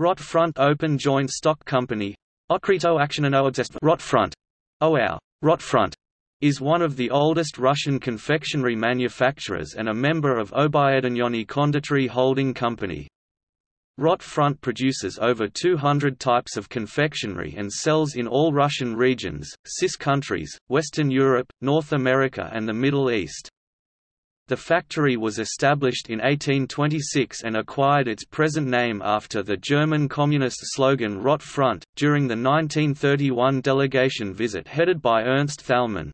Rotfront Open Joint Stock Company Okrito Rotfront OAR oh, Rotfront is one of the oldest Russian confectionery manufacturers and a member of Obyedinyonnye Konditery Holding Company. Rotfront produces over 200 types of confectionery and sells in all Russian regions, CIS countries, Western Europe, North America and the Middle East. The factory was established in 1826 and acquired its present name after the German communist slogan Rot Front, during the 1931 delegation visit headed by Ernst Thälmann.